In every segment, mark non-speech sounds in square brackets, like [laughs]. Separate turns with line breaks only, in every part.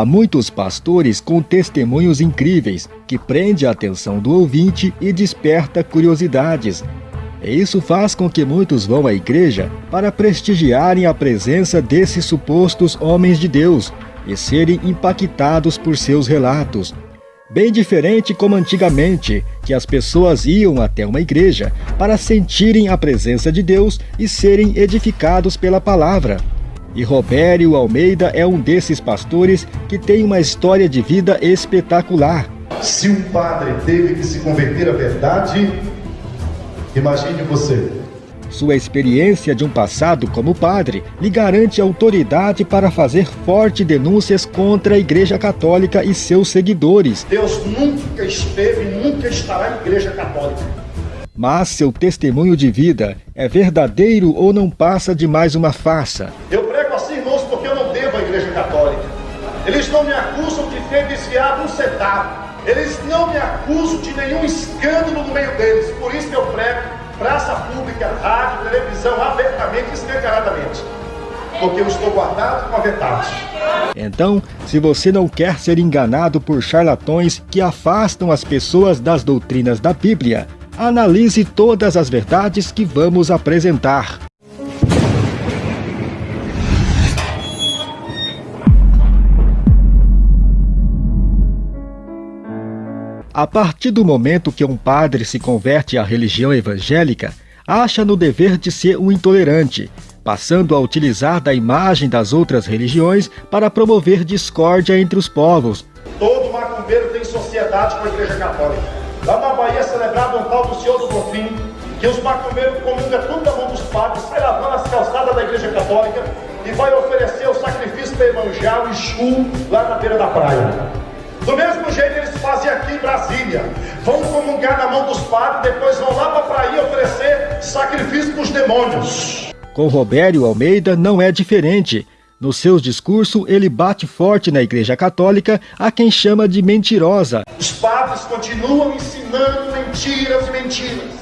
Há muitos pastores com testemunhos incríveis que prende a atenção do ouvinte e desperta curiosidades. E isso faz com que muitos vão à igreja para prestigiarem a presença desses supostos homens de Deus e serem impactados por seus relatos. Bem diferente como antigamente, que as pessoas iam até uma igreja para sentirem a presença de Deus e serem edificados pela palavra. E Robério Almeida é um desses pastores que tem uma história de vida espetacular.
Se um padre teve que se converter à verdade, imagine você.
Sua experiência de um passado como padre lhe garante autoridade para fazer fortes denúncias contra a Igreja Católica e seus seguidores.
Deus nunca esteve e nunca estará na Igreja Católica.
Mas seu testemunho de vida é verdadeiro ou não passa de mais uma farsa?
Eu prego assim, irmãos, porque eu não devo à Igreja Católica. Eles não me acusam de ter desviado um centavo. Eles não me acusam de nenhum escândalo no meio deles. Por isso que eu prego praça pública, rádio, televisão, abertamente e escancaradamente. Porque eu estou guardado com a verdade.
Então, se você não quer ser enganado por charlatões que afastam as pessoas das doutrinas da Bíblia, analise todas as verdades que vamos apresentar. A partir do momento que um padre se converte à religião evangélica, acha no dever de ser um intolerante, passando a utilizar da imagem das outras religiões para promover discórdia entre os povos.
Todo macumbeiro tem sociedade com a Igreja Católica. Lá na Bahia é celebrado um tal do Senhor do Bonfim, que os macumbeiros comungam tudo da mão dos padres, vai lavando as calçadas da Igreja Católica e vai oferecer o sacrifício para Emanjá, o Exu, lá na beira da praia. Do mesmo jeito eles fazem aqui em Brasília. Vão comungar na mão dos padres, depois vão lá para a praia oferecer sacrifício para os demônios.
Com Robério Almeida não é diferente. No seu discurso, ele bate forte na Igreja Católica a quem chama de mentirosa.
Os padres continuam ensinando mentiras e mentiras.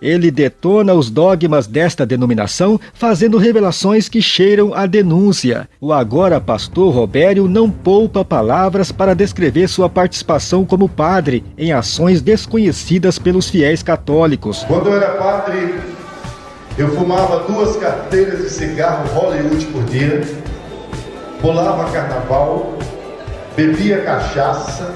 Ele detona os dogmas desta denominação, fazendo revelações que cheiram a denúncia. O agora pastor Robério não poupa palavras para descrever sua participação como padre em ações desconhecidas pelos fiéis católicos.
Quando eu era padre, eu fumava duas carteiras de cigarro Hollywood por dia, pulava carnaval, bebia cachaça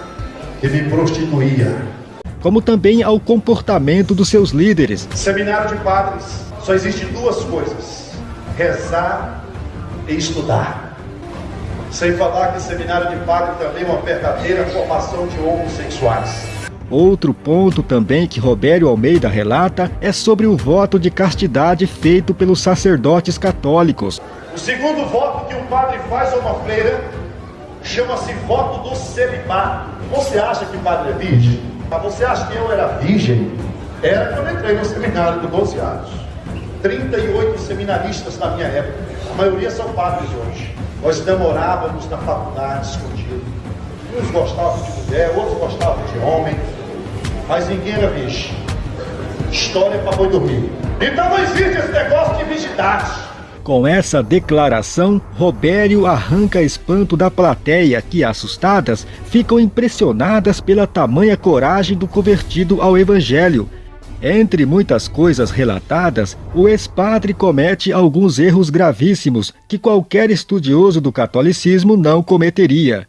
e me prostituía
como também ao comportamento dos seus líderes.
Seminário de padres, só existe duas coisas: rezar e estudar. Sem falar que seminário de padre também é uma verdadeira formação de homossexuais.
Outro ponto também que Robério Almeida relata é sobre o voto de castidade feito pelos sacerdotes católicos.
O segundo voto que um padre faz a uma freira chama-se voto do celibato. Você acha que o padre é virgem? Mas você acha que eu era virgem? Era quando entrei no seminário com 12 anos. 38 seminaristas na minha época. A maioria são padres hoje. Nós namorávamos na faculdade escondido. Uns gostavam de mulher, outros gostavam de homem. Mas ninguém era virgem. História para boi dormir. Então não existe esse negócio de virgindade.
Com essa declaração, Robério arranca espanto da plateia que, assustadas, ficam impressionadas pela tamanha coragem do convertido ao Evangelho. Entre muitas coisas relatadas, o ex-padre comete alguns erros gravíssimos que qualquer estudioso do catolicismo não cometeria.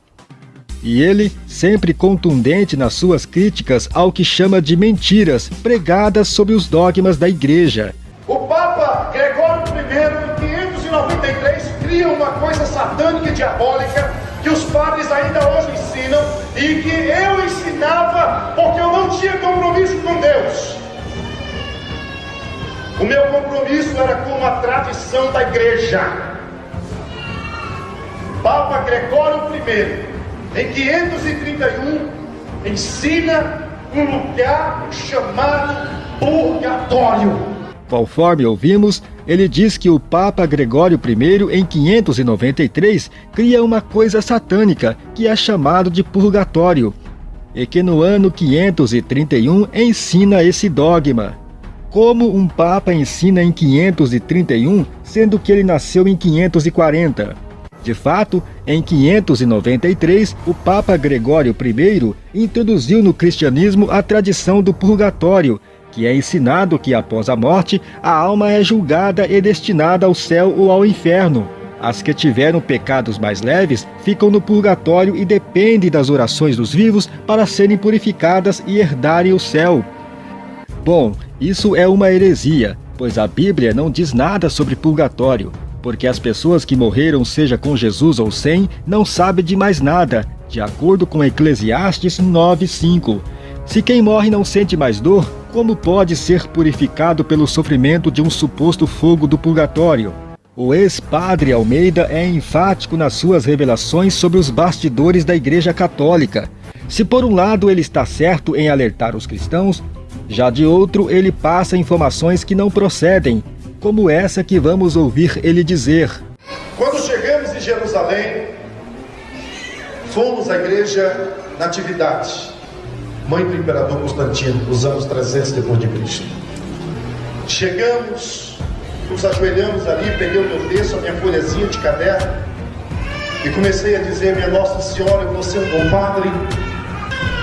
E ele, sempre contundente nas suas críticas ao que chama de mentiras pregadas sobre os dogmas da Igreja.
O Papa Gregório I 93 cria uma coisa satânica e diabólica que os padres ainda hoje ensinam e que eu ensinava porque eu não tinha compromisso com Deus. O meu compromisso era com a tradição da igreja. Papa Gregório I, em 531, ensina um lugar chamado purgatório.
Conforme ouvimos, ele diz que o Papa Gregório I, em 593, cria uma coisa satânica, que é chamado de purgatório, e que no ano 531 ensina esse dogma. Como um Papa ensina em 531, sendo que ele nasceu em 540? De fato, em 593, o Papa Gregório I introduziu no cristianismo a tradição do purgatório, que é ensinado que após a morte a alma é julgada e destinada ao céu ou ao inferno. As que tiveram pecados mais leves ficam no purgatório e dependem das orações dos vivos para serem purificadas e herdarem o céu. Bom, isso é uma heresia, pois a Bíblia não diz nada sobre purgatório, porque as pessoas que morreram, seja com Jesus ou sem, não sabem de mais nada, de acordo com Eclesiastes 9:5. Se quem morre não sente mais dor, como pode ser purificado pelo sofrimento de um suposto fogo do purgatório? O ex-padre Almeida é enfático nas suas revelações sobre os bastidores da Igreja Católica. Se por um lado ele está certo em alertar os cristãos, já de outro ele passa informações que não procedem, como essa que vamos ouvir ele dizer.
Quando chegamos em Jerusalém, fomos à igreja Natividade, mãe do imperador Constantino, nos anos 300 depois de Cristo. Chegamos nos ajoelhamos ali, peguei o meu texto, a minha folhazinha de caderno e comecei a dizer: Minha Nossa Senhora, você é um bom padre.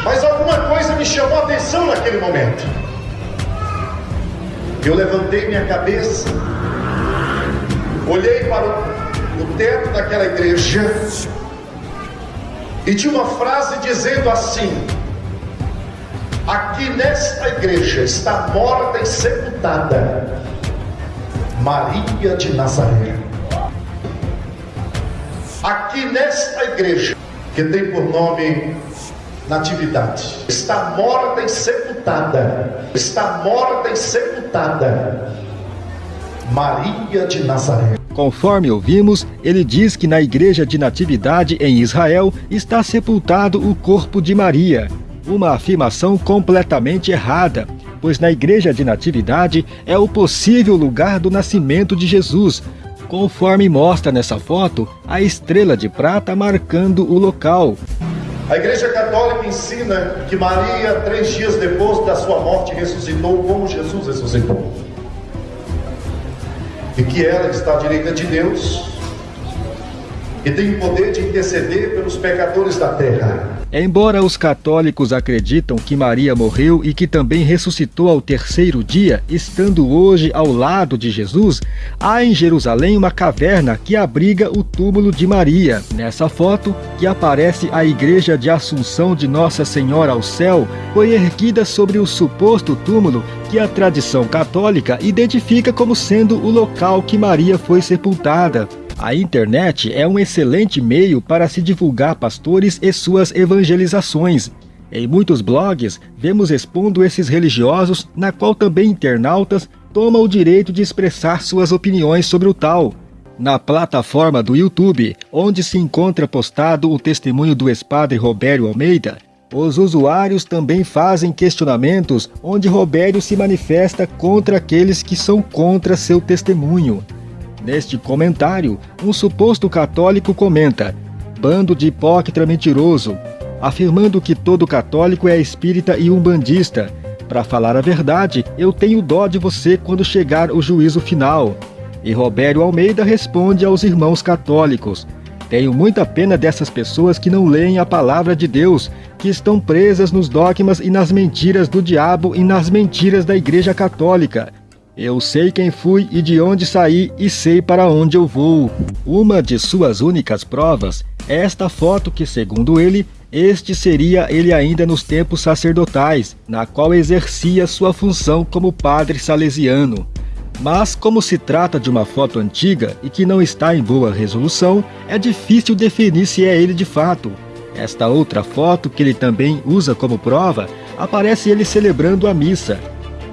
Mas alguma coisa me chamou a atenção naquele momento. Eu levantei minha cabeça, olhei para o teto daquela igreja e tinha uma frase dizendo assim: Aqui nesta igreja está morta e sepultada Maria de Nazaré. Aqui nesta igreja, que tem por nome Natividade, está morta e sepultada, está morta e sepultada, Maria de Nazaré.
Conforme ouvimos, ele diz que na igreja de Natividade em Israel está sepultado o corpo de Maria, uma afirmação completamente errada, pois na igreja de Natividade é o possível lugar do nascimento de Jesus, conforme mostra nessa foto a estrela de prata marcando o local.
A Igreja Católica ensina que Maria, três dias depois da sua morte, ressuscitou como Jesus ressuscitou. E que ela está à direita de Deus e tem o poder de interceder pelos pecadores da terra.
Embora os católicos acreditam que Maria morreu e que também ressuscitou ao terceiro dia, estando hoje ao lado de Jesus, há em Jerusalém uma caverna que abriga o túmulo de Maria. Nessa foto, que aparece a igreja de Assunção de Nossa Senhora ao Céu, foi erguida sobre o suposto túmulo que a tradição católica identifica como sendo o local que Maria foi sepultada. A internet é um excelente meio para se divulgar pastores e suas evangelizações. Em muitos blogs, vemos expondo esses religiosos, na qual também internautas tomam o direito de expressar suas opiniões sobre o tal. Na plataforma do YouTube, onde se encontra postado o testemunho do ex-padre Robério Almeida, os usuários também fazem questionamentos onde Robério se manifesta contra aqueles que são contra seu testemunho. Neste comentário, um suposto católico comenta: bando de hipócrita mentiroso, afirmando que todo católico é espírita e umbandista. Para falar a verdade, eu tenho dó de você quando chegar o juízo final. E Robério Almeida responde aos irmãos católicos: Tenho muita pena dessas pessoas que não leem a palavra de Deus, que estão presas nos dogmas e nas mentiras do diabo e nas mentiras da Igreja Católica. Eu sei quem fui e de onde saí e sei para onde eu vou. Uma de suas únicas provas é esta foto que, segundo ele, este seria ele ainda nos tempos sacerdotais, na qual exercia sua função como padre salesiano. Mas, como se trata de uma foto antiga e que não está em boa resolução, é difícil definir se é ele de fato. Esta outra foto, que ele também usa como prova, aparece ele celebrando a missa,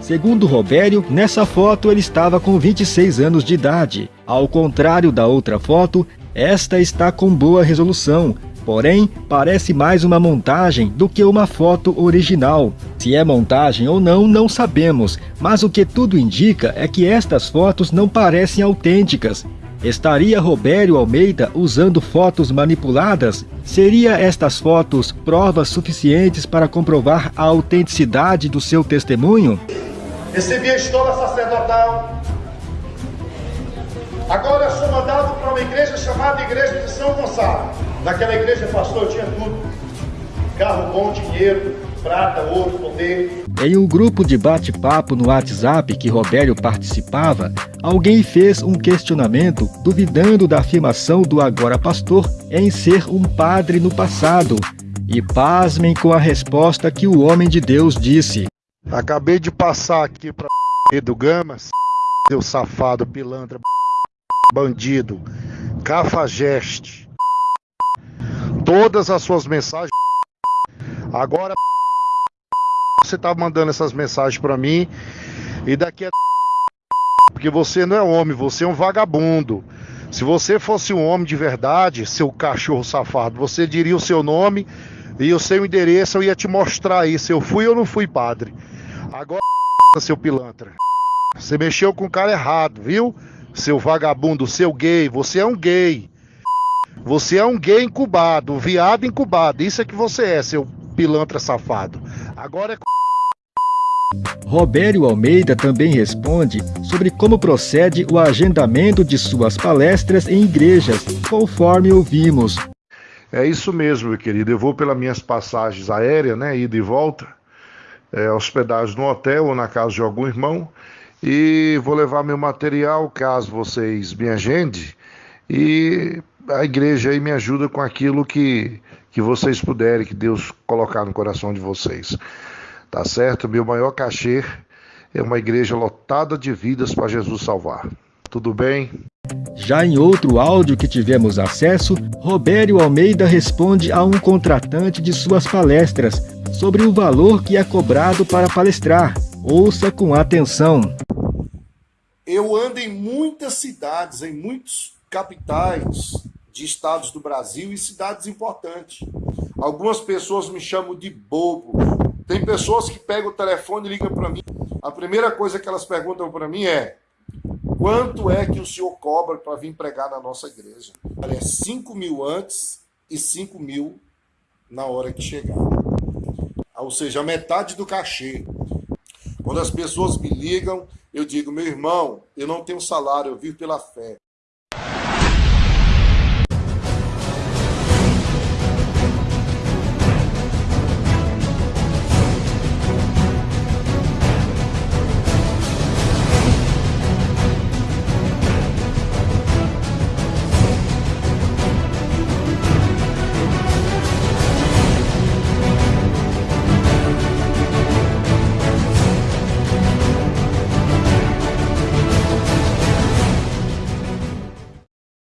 Segundo Robério, nessa foto ele estava com 26 anos de idade. Ao contrário da outra foto, esta está com boa resolução, porém parece mais uma montagem do que uma foto original. Se é montagem ou não, não sabemos, mas o que tudo indica é que estas fotos não parecem autênticas. Estaria Robério Almeida usando fotos manipuladas? Seria estas fotos provas suficientes para comprovar a autenticidade do seu testemunho?
Recebi a estola sacerdotal,
Agora sou mandado para uma igreja chamada Igreja de São Gonçalo. Naquela igreja, pastor, eu tinha tudo: carro bom, dinheiro, prata, ouro, poder.
Em um grupo de bate-papo no WhatsApp que Robério participava, alguém fez um questionamento duvidando da afirmação do agora pastor em ser um padre no passado. E pasmem com a resposta que o homem de Deus disse.
Acabei de passar aqui para [laughs] do Gamas, [laughs] seu safado, pilantra, [laughs] bandido, cafajeste. Todas as suas mensagens. Agora você tá mandando essas mensagens para mim e daqui a porque você não é homem, você é um vagabundo. Se você fosse um homem de verdade, seu cachorro safado, você diria o seu nome e o seu endereço, eu ia te mostrar se eu fui ou não fui padre. Agora, [laughs] seu pilantra, você mexeu com o cara errado, viu? Seu vagabundo, seu gay, você é um gay. Você é um gay incubado, um viado incubado. Isso é que você é, seu pilantra safado. Agora é [laughs]
Robério Almeida também responde sobre como procede o agendamento de suas palestras em igrejas, conforme ouvimos.
É isso mesmo, meu querido. Eu vou pelas minhas passagens aéreas, né, ida e volta, é, hospedagem no hotel ou na casa de algum irmão, e vou levar meu material caso vocês me agendem, e a igreja aí me ajuda com aquilo que, que vocês puderem, que Deus colocar no coração de vocês. Tá certo? Meu maior cachê é uma igreja lotada de vidas para Jesus salvar. Tudo bem?
Já em outro áudio que tivemos acesso, Robério Almeida responde a um contratante de suas palestras sobre o valor que é cobrado para palestrar. Ouça com atenção.
Eu ando em muitas cidades, em muitos capitais de estados do Brasil e cidades importantes. Algumas pessoas me chamam de bobo. Tem pessoas que pegam o telefone e ligam para mim. A primeira coisa que elas perguntam para mim é: quanto é que o senhor cobra para vir pregar na nossa igreja? É 5 mil antes e 5 mil na hora que chegar. Ou seja, metade do cachê. Quando as pessoas me ligam, eu digo, meu irmão, eu não tenho salário, eu vivo pela fé.